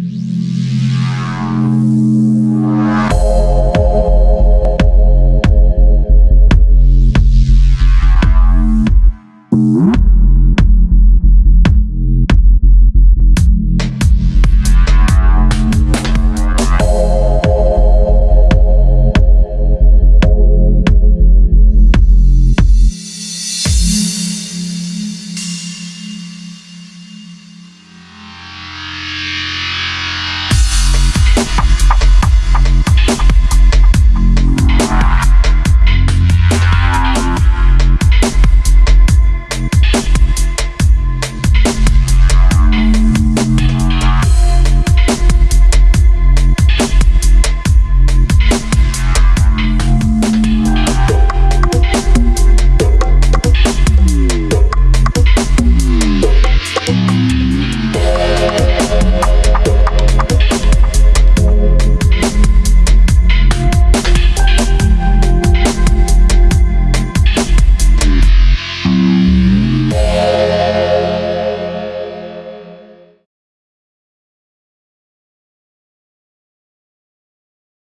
Mm-hmm.